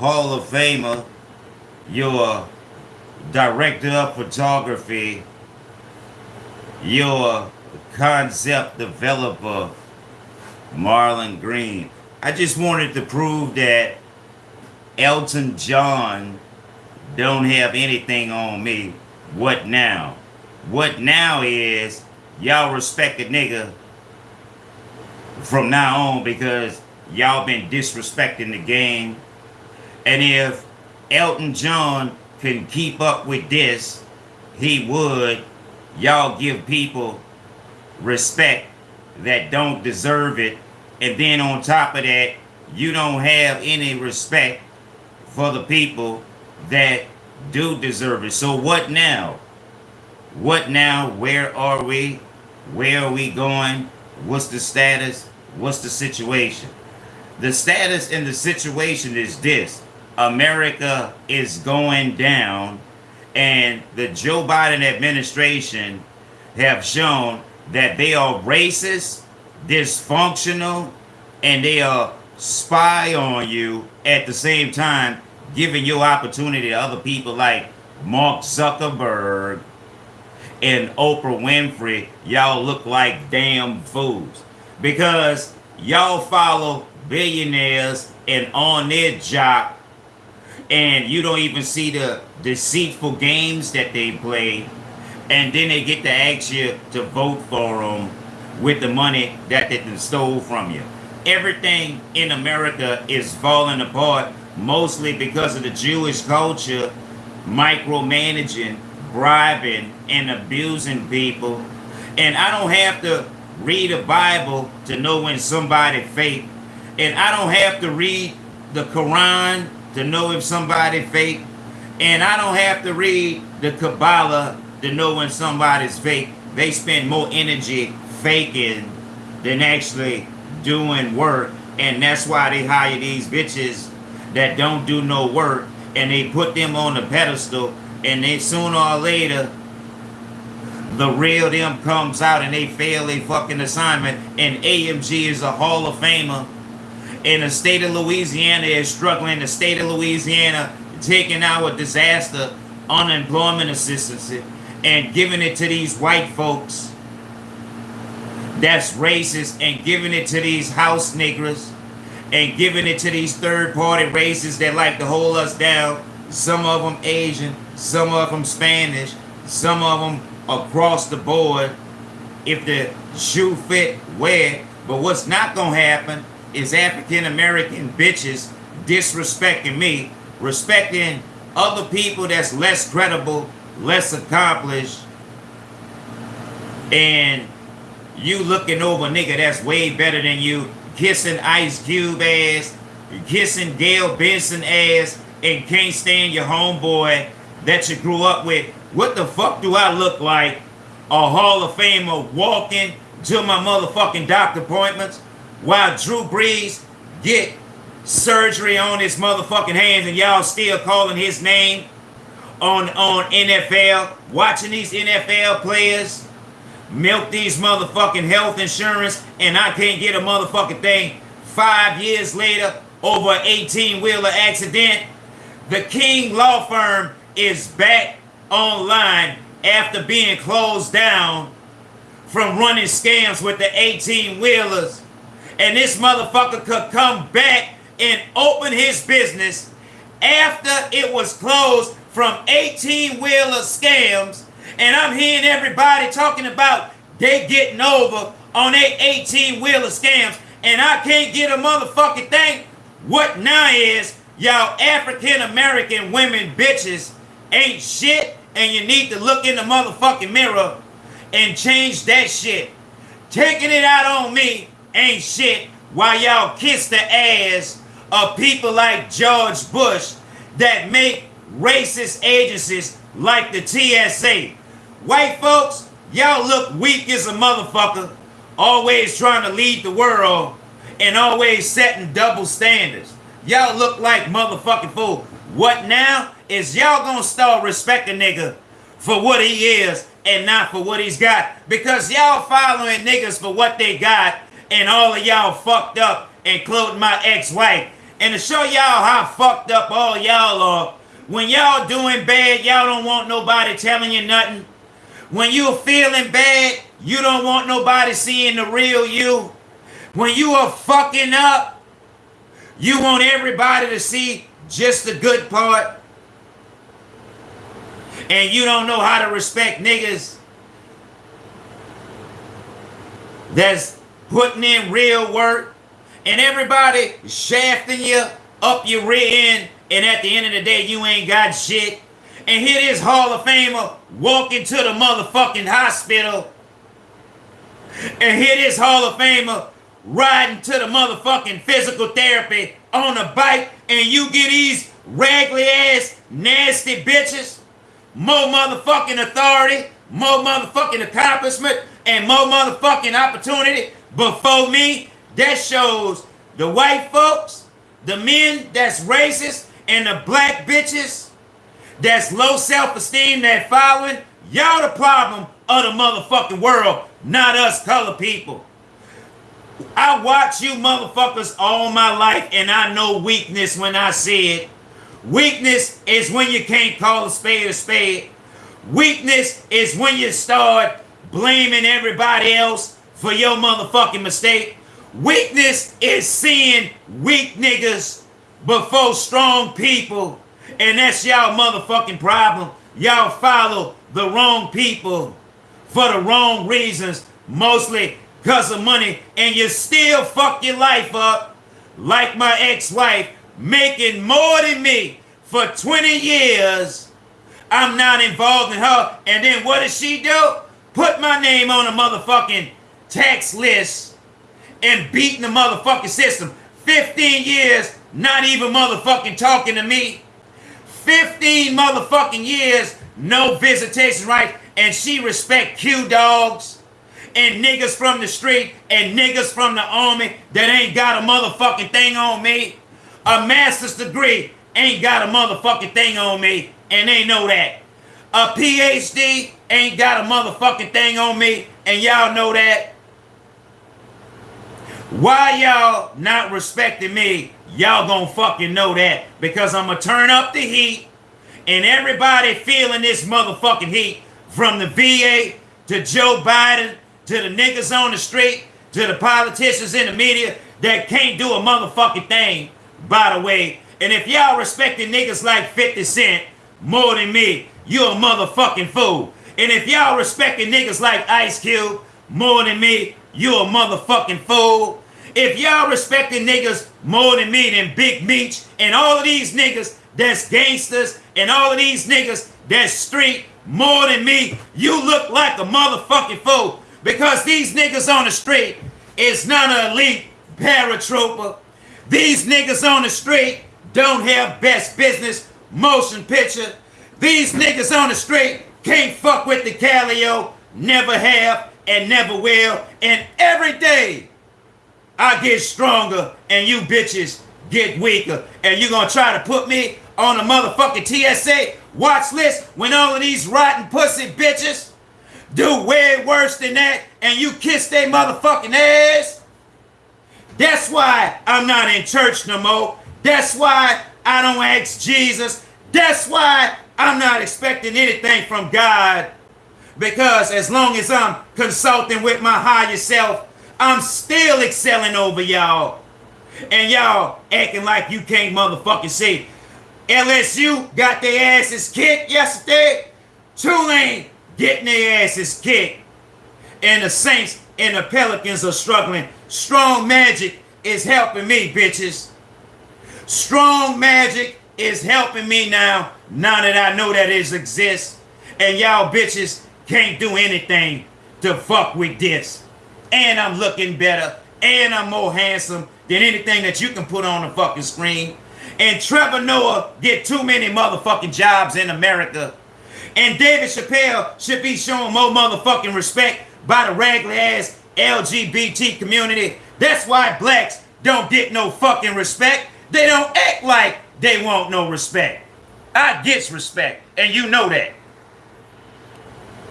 Hall of Famer, your director of photography, your concept developer, Marlon Green. I just wanted to prove that Elton John don't have anything on me. What now? What now is y'all respect a nigga from now on because y'all been disrespecting the game. And if Elton John can keep up with this, he would. Y'all give people respect that don't deserve it. And then on top of that, you don't have any respect for the people that do deserve it. So what now? What now? Where are we? Where are we going? What's the status? What's the situation? The status and the situation is this. America is going down and the Joe Biden administration have shown that they are racist, dysfunctional, and they are spy on you at the same time, giving you opportunity to other people like Mark Zuckerberg and Oprah Winfrey. Y'all look like damn fools because y'all follow billionaires and on their job and you don't even see the deceitful games that they play. And then they get to ask you to vote for them with the money that they stole from you. Everything in america is falling apart mostly because of the jewish culture micromanaging bribing and abusing people. And i don't have to read a bible to know when somebody fake. And i don't have to read the quran to know if somebody fake. And I don't have to read the Kabbalah to know when somebody's fake. They spend more energy faking than actually doing work. And that's why they hire these bitches that don't do no work and they put them on the pedestal and then sooner or later the real them comes out and they fail a fucking assignment and AMG is a Hall of Famer in the state of Louisiana is struggling. The state of Louisiana taking our disaster unemployment assistance and giving it to these white folks that's racist and giving it to these house niggers and giving it to these third party races that like to hold us down. Some of them Asian, some of them Spanish, some of them across the board. If the shoe fit, wear. But what's not going to happen is African American bitches disrespecting me, respecting other people that's less credible, less accomplished, and you looking over nigga that's way better than you, kissing Ice Cube ass, kissing Gayle Benson ass, and can't stand your homeboy that you grew up with. What the fuck do I look like? A Hall of Famer walking to my motherfucking doctor appointments? While Drew Brees get surgery on his motherfucking hands and y'all still calling his name on, on NFL, watching these NFL players milk these motherfucking health insurance and I can't get a motherfucking thing five years later over an 18-wheeler accident. The King Law Firm is back online after being closed down from running scams with the 18-wheelers and this motherfucker could come back and open his business after it was closed from 18 wheeler scams. And I'm hearing everybody talking about they getting over on their 18 wheeler scams. And I can't get a motherfucking thing. What now is y'all African American women bitches ain't shit. And you need to look in the motherfucking mirror and change that shit. Taking it out on me ain't shit while y'all kiss the ass of people like George Bush that make racist agencies like the TSA. White folks, y'all look weak as a motherfucker, always trying to lead the world and always setting double standards. Y'all look like motherfucking fool. What now is y'all gonna start respecting nigga for what he is and not for what he's got because y'all following niggas for what they got and all of y'all fucked up, including my ex-wife. And to show y'all how fucked up all y'all are, when y'all doing bad, y'all don't want nobody telling you nothing. When you're feeling bad, you don't want nobody seeing the real you. When you are fucking up, you want everybody to see just the good part. And you don't know how to respect niggas that's putting in real work. And everybody shafting you up your rear end. And at the end of the day, you ain't got shit. And here this Hall of Famer walking to the motherfucking hospital. And here this Hall of Famer riding to the motherfucking physical therapy on a bike. And you get these raggedy ass nasty bitches more motherfucking authority, more motherfucking accomplishment, and more motherfucking opportunity before me. That shows the white folks, the men that's racist, and the black bitches that's low self-esteem that following. Y'all the problem of the motherfucking world, not us color people. I watch you motherfuckers all my life and I know weakness when I see it. Weakness is when you can't call a spade a spade. Weakness is when you start blaming everybody else for your motherfucking mistake. Weakness is seeing weak niggas before strong people. And that's y'all motherfucking problem. Y'all follow the wrong people for the wrong reasons, mostly because of money, and you still fuck your life up like my ex-wife making more than me for 20 years. I'm not involved in her. And then what does she do? Put my name on a motherfucking tax list and beating the motherfucking system. 15 years, not even motherfucking talking to me. 15 motherfucking years, no visitation rights, and she respect Q dogs and niggas from the street and niggas from the army that ain't got a motherfucking thing on me a master's degree ain't got a motherfucking thing on me, and they know that. A PhD ain't got a motherfucking thing on me, and y'all know that. Why y'all not respecting me? Y'all gonna fucking know that. Because I'm gonna turn up the heat, and everybody feeling this motherfucking heat, from the VA to Joe Biden to the niggas on the street to the politicians in the media that can't do a motherfucking thing by the way. And if y'all respecting niggas like 50 Cent more than me, you a motherfucking fool. And if y'all respecting niggas like Ice Cube more than me, you a motherfucking fool. If y'all respecting niggas more than me than Big Meech and all of these niggas that's gangsters and all of these niggas that's street more than me, you look like a motherfucking fool. Because these niggas on the street is not an elite paratrooper these niggas on the street don't have best business motion picture. These niggas on the street can't fuck with the Calio, never have and never will. And every day I get stronger and you bitches get weaker. And you gonna try to put me on a motherfucking TSA watch list when all of these rotten pussy bitches do way worse than that and you kiss their motherfucking ass? That's why I'm not in church no more. That's why I don't ask Jesus. That's why I'm not expecting anything from God. Because as long as I'm consulting with my higher self, I'm still excelling over y'all. And y'all acting like you can't motherfucking see. LSU got their asses kicked yesterday. Tulane getting their asses kicked. And the Saints and the Pelicans are struggling Strong magic is helping me, bitches. Strong magic is helping me now, now that I know that it exists. And y'all bitches can't do anything to fuck with this. And I'm looking better. And I'm more handsome than anything that you can put on the fucking screen. And Trevor Noah get too many motherfucking jobs in America. And David Chappelle should be shown more motherfucking respect by the raggedy ass LGBT community. That's why blacks don't get no fucking respect. They don't act like they want no respect. I gets respect, and you know that.